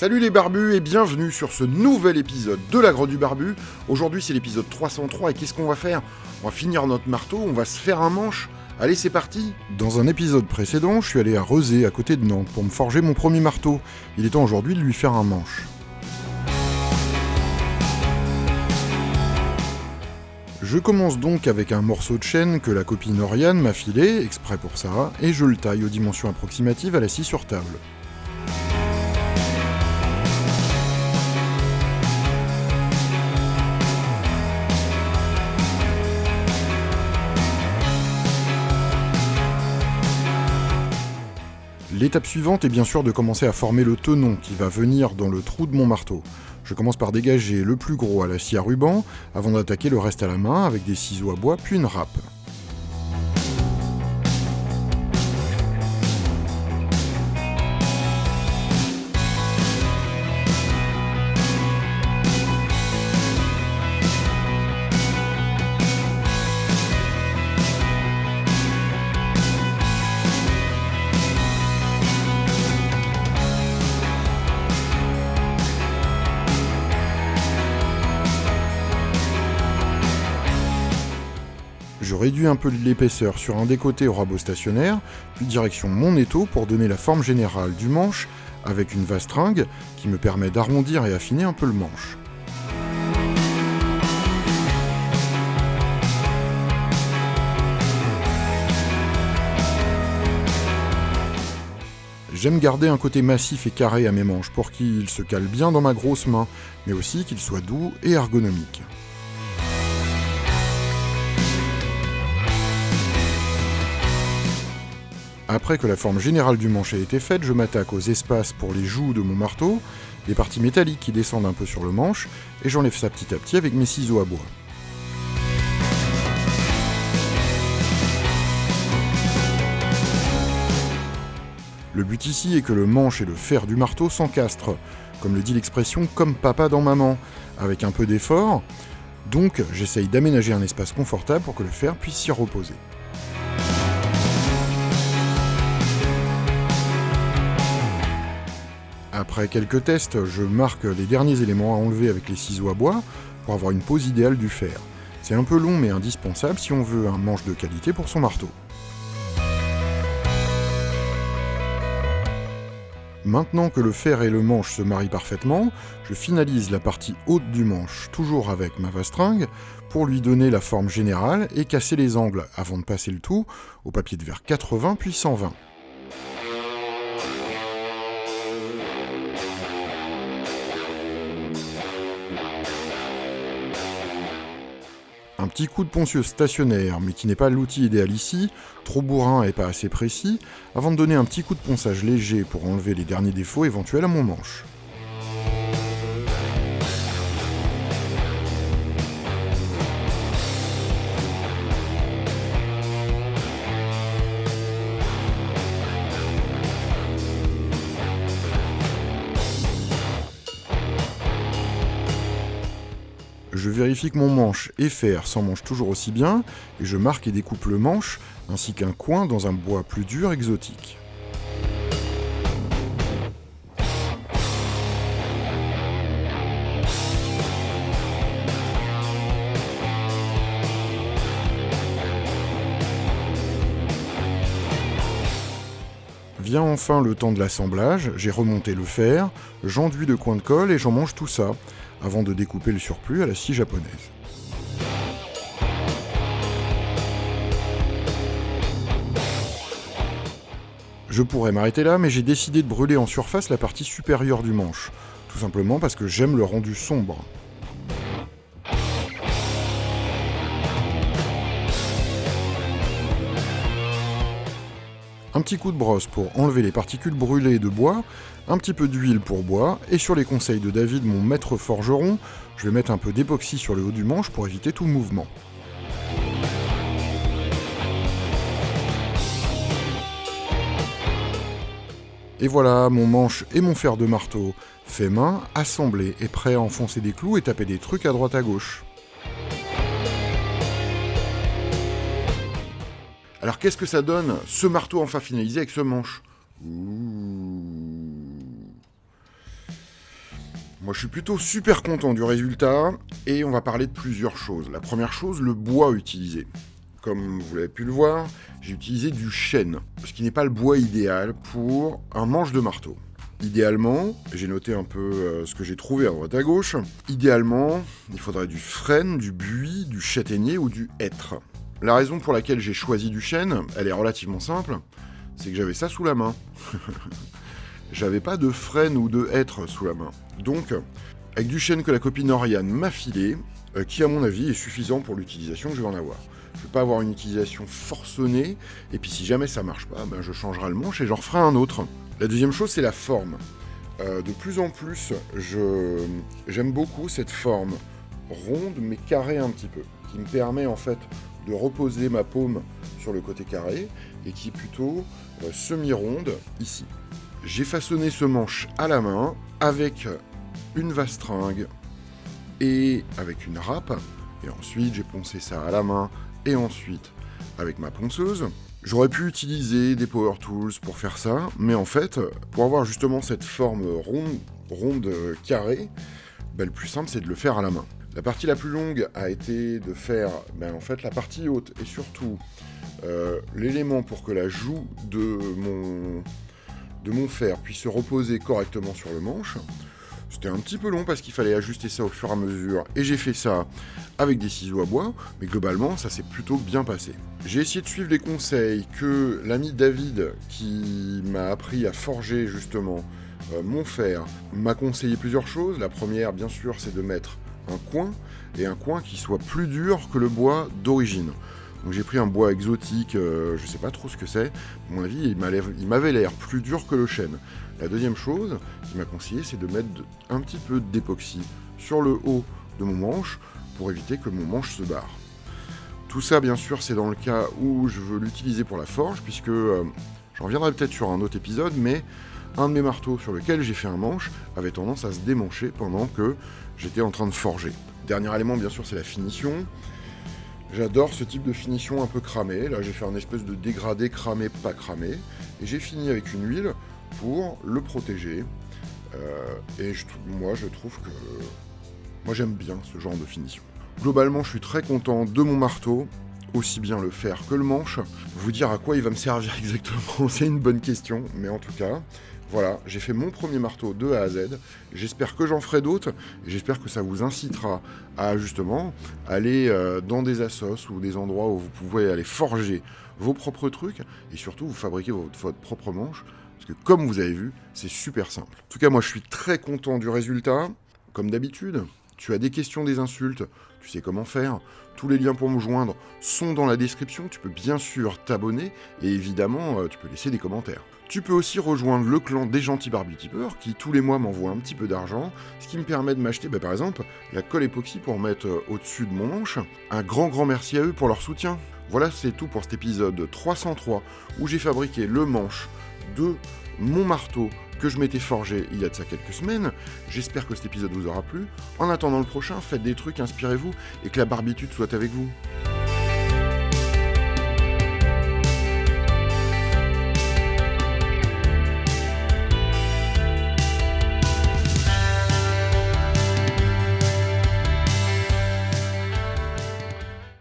Salut les barbus et bienvenue sur ce nouvel épisode de la Grotte du Barbu. Aujourd'hui c'est l'épisode 303 et qu'est-ce qu'on va faire? On va finir notre marteau, on va se faire un manche. Allez c'est parti Dans un épisode précédent, je suis allé à Rezé à côté de Nantes pour me forger mon premier marteau. Il est temps aujourd'hui de lui faire un manche. Je commence donc avec un morceau de chaîne que la copine Oriane m'a filé, exprès pour ça, et je le taille aux dimensions approximatives à la scie sur table. L'étape suivante est bien sûr de commencer à former le tenon qui va venir dans le trou de mon marteau. Je commence par dégager le plus gros à la scie à ruban, avant d'attaquer le reste à la main avec des ciseaux à bois puis une râpe. Je réduis un peu l'épaisseur sur un des côtés au rabot stationnaire, puis direction mon étau pour donner la forme générale du manche avec une vastringue qui me permet d'arrondir et affiner un peu le manche. J'aime garder un côté massif et carré à mes manches pour qu'ils se calent bien dans ma grosse main, mais aussi qu'ils soient doux et ergonomiques. Après que la forme générale du manche a été faite, je m'attaque aux espaces pour les joues de mon marteau, les parties métalliques qui descendent un peu sur le manche, et j'enlève ça petit à petit avec mes ciseaux à bois. Le but ici est que le manche et le fer du marteau s'encastrent, comme le dit l'expression comme papa dans maman, avec un peu d'effort, donc j'essaye d'aménager un espace confortable pour que le fer puisse s'y reposer. Après quelques tests, je marque les derniers éléments à enlever avec les ciseaux à bois pour avoir une pose idéale du fer. C'est un peu long mais indispensable si on veut un manche de qualité pour son marteau. Maintenant que le fer et le manche se marient parfaitement, je finalise la partie haute du manche, toujours avec ma vastringue, pour lui donner la forme générale et casser les angles avant de passer le tout au papier de verre 80 puis 120. Petit coup de poncieuse stationnaire, mais qui n'est pas l'outil idéal ici, trop bourrin et pas assez précis, avant de donner un petit coup de ponçage léger pour enlever les derniers défauts éventuels à mon manche. Je vérifie que mon manche et fer s'emmanchent toujours aussi bien, et je marque et découpe le manche, ainsi qu'un coin dans un bois plus dur exotique. Vient enfin le temps de l'assemblage, j'ai remonté le fer, j'enduis de coin de colle et j'en mange tout ça, avant de découper le surplus à la scie japonaise. Je pourrais m'arrêter là, mais j'ai décidé de brûler en surface la partie supérieure du manche, tout simplement parce que j'aime le rendu sombre. Un petit coup de brosse pour enlever les particules brûlées de bois, un petit peu d'huile pour bois, et sur les conseils de David, mon maître forgeron, je vais mettre un peu d'époxy sur le haut du manche pour éviter tout mouvement. Et voilà, mon manche et mon fer de marteau fait main, assemblés et prêts à enfoncer des clous et taper des trucs à droite à gauche. Alors qu'est-ce que ça donne, ce marteau enfin finalisé avec ce manche? Moi je suis plutôt super content du résultat et on va parler de plusieurs choses. La première chose, le bois utilisé. Comme vous l'avez pu le voir, j'ai utilisé du chêne, ce qui n'est pas le bois idéal pour un manche de marteau. Idéalement, j'ai noté un peu euh, ce que j'ai trouvé à droite à gauche, idéalement, il faudrait du frêne, du buis, du châtaignier ou du hêtre. La raison pour laquelle j'ai choisi du chêne, elle est relativement simple, c'est que j'avais ça sous la main. j'avais pas de frêne ou de hêtre sous la main. Donc, avec du chêne que la copine Oriane m'a filé, euh, qui à mon avis est suffisant pour l'utilisation que je vais en avoir. Je vais pas avoir une utilisation forcenée, et puis si jamais ça marche pas, ben je changerai le manche et j'en referai un autre. La deuxième chose, c'est la forme. Euh, de plus en plus, j'aime beaucoup cette forme ronde mais carrée un petit peu, qui me permet en fait de reposer ma paume sur le côté carré et qui est plutôt euh, semi-ronde ici. J'ai façonné ce manche à la main avec une vastringue et avec une râpe. Et ensuite, j'ai poncé ça à la main et ensuite avec ma ponceuse. J'aurais pu utiliser des power tools pour faire ça, mais en fait, pour avoir justement cette forme ronde, ronde carrée, ben, le plus simple c'est de le faire à la main. La partie la plus longue a été de faire ben, en fait la partie haute et surtout euh, l'élément pour que la joue de mon, fer puisse se reposer correctement sur le manche. C'était un petit peu long parce qu'il fallait ajuster ça au fur et à mesure, et j'ai fait ça avec des ciseaux à bois, mais globalement, ça s'est plutôt bien passé. J'ai essayé de suivre les conseils que l'ami David, qui m'a appris à forger justement euh, mon fer, m'a conseillé plusieurs choses. La première, bien sûr, c'est de mettre coin, et un coin qui soit plus dur que le bois d'origine. J'ai pris un bois exotique, euh, je sais pas trop ce que c'est. À mon avis, il m'avait l'air plus dur que le chêne. La deuxième chose qu'il m'a conseillé, c'est de mettre un petit peu d'époxy sur le haut de mon manche pour éviter que mon manche se barre. Tout ça, bien sûr, c'est dans le cas où je veux l'utiliser pour la forge, puisque euh, j'en reviendrai peut-être sur un autre épisode, mais un de mes marteaux sur lequel j'ai fait un manche avait tendance à se démancher pendant que j'étais en train de forger. Dernier élément, bien sûr, c'est la finition. J'adore ce type de finition un peu cramé. Là, j'ai fait un espèce de dégradé cramé, pas cramé. Et j'ai fini avec une huile pour le protéger. Euh, et moi, je trouve que... Moi, j'aime bien ce genre de finition. Globalement, je suis très content de mon marteau, aussi bien le fer que le manche. Vous dire à quoi il va me servir exactement, c'est une bonne question, mais en tout cas, voilà, j'ai fait mon premier marteau de A à Z. J'espère que j'en ferai d'autres. J'espère que ça vous incitera à justement aller euh, dans des assos ou des endroits où vous pouvez aller forger vos propres trucs et surtout vous fabriquer votre, votre propre manche. Parce que comme vous avez vu, c'est super simple. En tout cas, moi je suis très content du résultat. Comme d'habitude, tu as des questions, des insultes, tu sais comment faire. Tous les liens pour me joindre sont dans la description. Tu peux bien sûr t'abonner et évidemment, euh, tu peux laisser des commentaires. Tu peux aussi rejoindre le clan des gentils barbutipeurs qui tous les mois m'envoient un petit peu d'argent, ce qui me permet de m'acheter bah, par exemple la colle époxy pour mettre euh, au-dessus de mon manche. Un grand grand merci à eux pour leur soutien. Voilà, c'est tout pour cet épisode 303 où j'ai fabriqué le manche de mon marteau que je m'étais forgé il y a de ça quelques semaines. J'espère que cet épisode vous aura plu. En attendant le prochain, faites des trucs, inspirez-vous et que la barbitude soit avec vous.